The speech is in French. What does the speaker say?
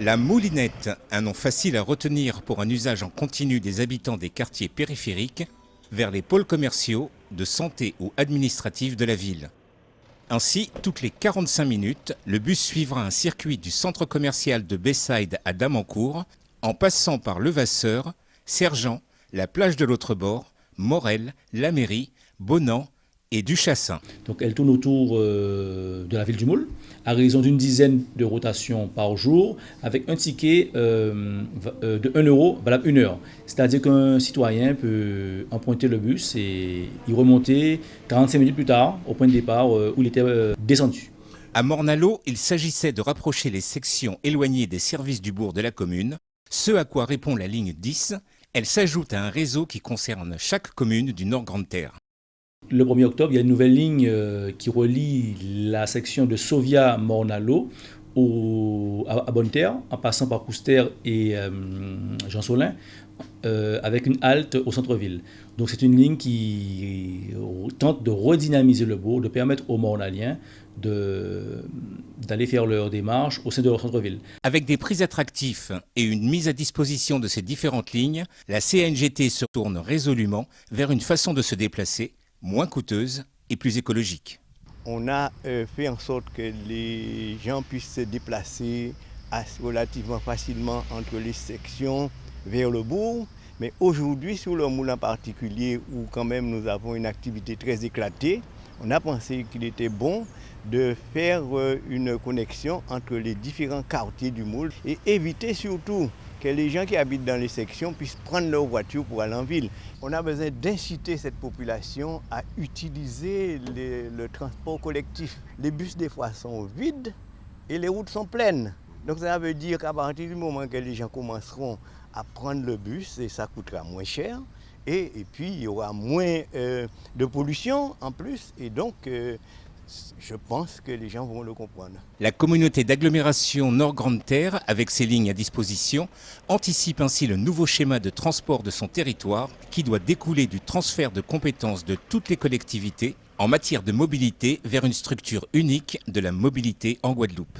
La moulinette, un nom facile à retenir pour un usage en continu des habitants des quartiers périphériques, vers les pôles commerciaux, de santé ou administratifs de la ville. Ainsi, toutes les 45 minutes, le bus suivra un circuit du centre commercial de Bayside à Damancourt, en passant par Levasseur, Sergent, la plage de l'autre bord, Morel, la mairie, Bonan et Duchassin. Donc elle tourne autour euh, de la ville du Moule, à raison d'une dizaine de rotations par jour, avec un ticket euh, euh, de 1 euro valable une heure. C'est-à-dire qu'un citoyen peut emprunter le bus et y remonter 45 minutes plus tard, au point de départ où il était descendu. À Mornalo, il s'agissait de rapprocher les sections éloignées des services du bourg de la commune, ce à quoi répond la ligne 10. Elle s'ajoute à un réseau qui concerne chaque commune du Nord-Grande-Terre. Le 1er octobre, il y a une nouvelle ligne euh, qui relie la section de Sovia-Mornalo à, Bonne-Terre, en passant par Couster et euh, Jean Solin, euh, avec une halte au centre-ville. Donc c'est une ligne qui tente de redynamiser le bourg, de permettre aux Mornaliens d'aller faire leur démarche au sein de leur centre-ville. Avec des prix attractifs et une mise à disposition de ces différentes lignes, la CNGT se tourne résolument vers une façon de se déplacer moins coûteuse et plus écologique. On a euh, fait en sorte que les gens puissent se déplacer relativement facilement entre les sections vers le bourg. Mais aujourd'hui, sur le moulin particulier, où quand même nous avons une activité très éclatée, on a pensé qu'il était bon de faire euh, une connexion entre les différents quartiers du moule et éviter surtout que les gens qui habitent dans les sections puissent prendre leur voiture pour aller en ville. On a besoin d'inciter cette population à utiliser le transport collectif. Les bus des fois sont vides et les routes sont pleines. Donc ça veut dire qu'à partir du moment que les gens commenceront à prendre le bus, et ça coûtera moins cher, et, puis il y aura moins euh, de pollution en plus, et donc euh, je pense que les gens vont le comprendre. La communauté d'agglomération Nord-Grande-Terre, avec ses lignes à disposition, anticipe ainsi le nouveau schéma de transport de son territoire qui doit découler du transfert de compétences de toutes les collectivités en matière de mobilité vers une structure unique de la mobilité en Guadeloupe.